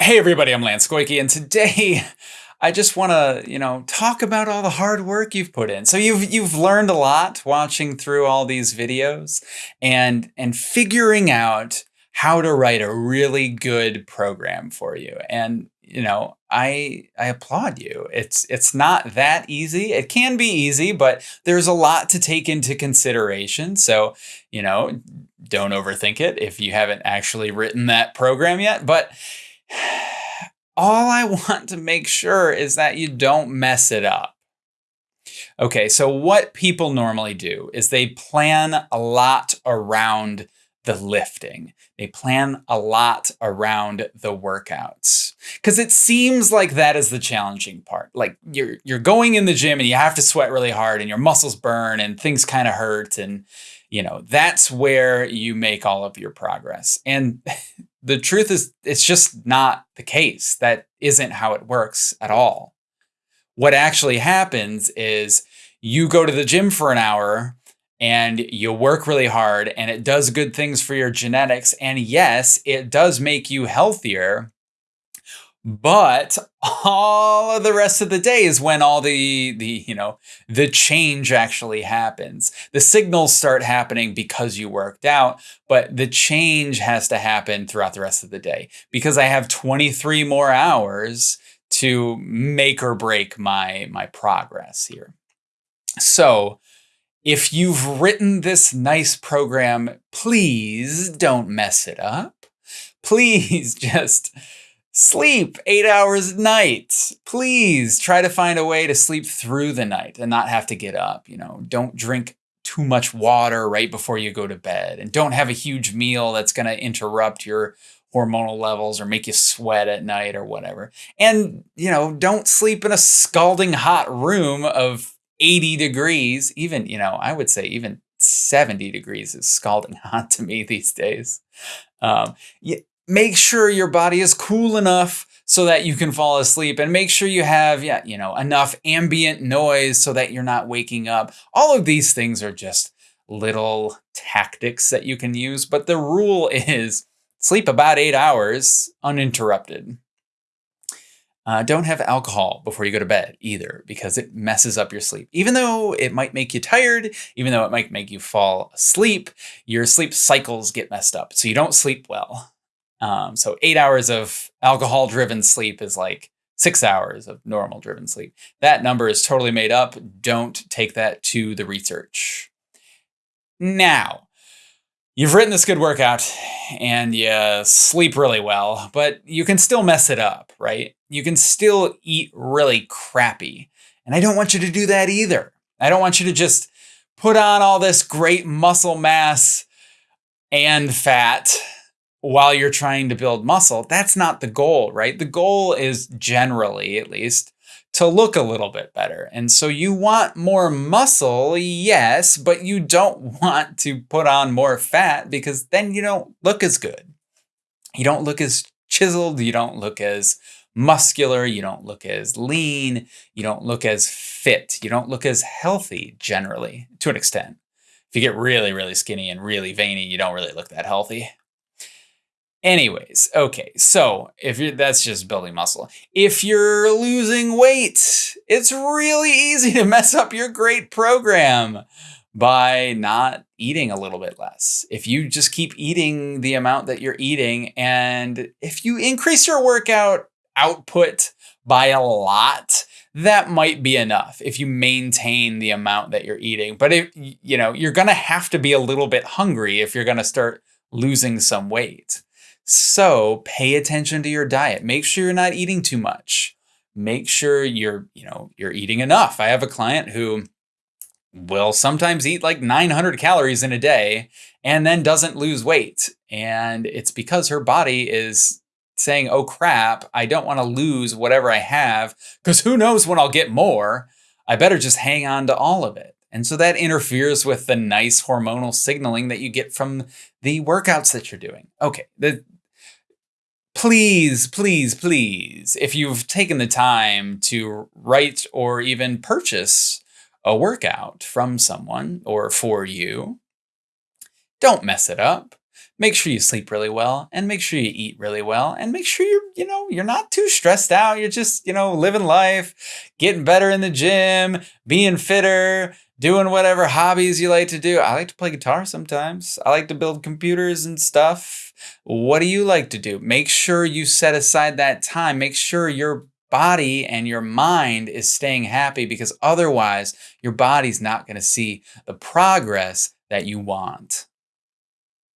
Hey everybody, I'm Lance Goyke, and today I just want to, you know, talk about all the hard work you've put in. So you've you've learned a lot watching through all these videos and and figuring out how to write a really good program for you. And you know, I I applaud you. It's it's not that easy. It can be easy, but there's a lot to take into consideration. So, you know, don't overthink it if you haven't actually written that program yet, but all I want to make sure is that you don't mess it up. Okay, so what people normally do is they plan a lot around the lifting. They plan a lot around the workouts because it seems like that is the challenging part. Like you're you're going in the gym and you have to sweat really hard and your muscles burn and things kind of hurt and you know that's where you make all of your progress. And the truth is, it's just not the case. That isn't how it works at all. What actually happens is you go to the gym for an hour and you work really hard and it does good things for your genetics. And yes, it does make you healthier. But all of the rest of the day is when all the the you know the change actually happens. The signals start happening because you worked out, but the change has to happen throughout the rest of the day because I have 23 more hours to make or break my my progress here. So, if you've written this nice program, please don't mess it up. Please just Sleep eight hours a night. Please try to find a way to sleep through the night and not have to get up. You know, don't drink too much water right before you go to bed and don't have a huge meal that's going to interrupt your hormonal levels or make you sweat at night or whatever. And, you know, don't sleep in a scalding hot room of 80 degrees. Even, you know, I would say even 70 degrees is scalding hot to me these days. Um, make sure your body is cool enough so that you can fall asleep and make sure you have yeah you know enough ambient noise so that you're not waking up all of these things are just little tactics that you can use but the rule is sleep about eight hours uninterrupted uh, don't have alcohol before you go to bed either because it messes up your sleep. Even though it might make you tired, even though it might make you fall asleep, your sleep cycles get messed up. So you don't sleep well. Um, so eight hours of alcohol driven sleep is like six hours of normal driven sleep. That number is totally made up. Don't take that to the research. Now, you've written this good workout and you sleep really well, but you can still mess it up, right? You can still eat really crappy. And I don't want you to do that either. I don't want you to just put on all this great muscle mass and fat while you're trying to build muscle. That's not the goal, right? The goal is generally, at least, to look a little bit better. And so you want more muscle, yes, but you don't want to put on more fat because then you don't look as good. You don't look as chiseled, you don't look as muscular, you don't look as lean, you don't look as fit, you don't look as healthy generally to an extent. If you get really, really skinny and really veiny, you don't really look that healthy. Anyways, okay, so if you're that's just building muscle. If you're losing weight, it's really easy to mess up your great program by not eating a little bit less. If you just keep eating the amount that you're eating, and if you increase your workout output by a lot, that might be enough if you maintain the amount that you're eating. But if you know, you're gonna have to be a little bit hungry if you're gonna start losing some weight. So pay attention to your diet. Make sure you're not eating too much. Make sure you're, you know, you're eating enough. I have a client who will sometimes eat like 900 calories in a day and then doesn't lose weight. And it's because her body is saying, oh crap, I don't want to lose whatever I have because who knows when I'll get more. I better just hang on to all of it. And so that interferes with the nice hormonal signaling that you get from the workouts that you're doing. Okay, the, please, please, please, if you've taken the time to write or even purchase a workout from someone or for you, don't mess it up. Make sure you sleep really well and make sure you eat really well and make sure you're, you know, you're not too stressed out. You're just, you know, living life, getting better in the gym, being fitter, doing whatever hobbies you like to do. I like to play guitar sometimes. I like to build computers and stuff. What do you like to do? Make sure you set aside that time. Make sure your body and your mind is staying happy because otherwise your body's not going to see the progress that you want.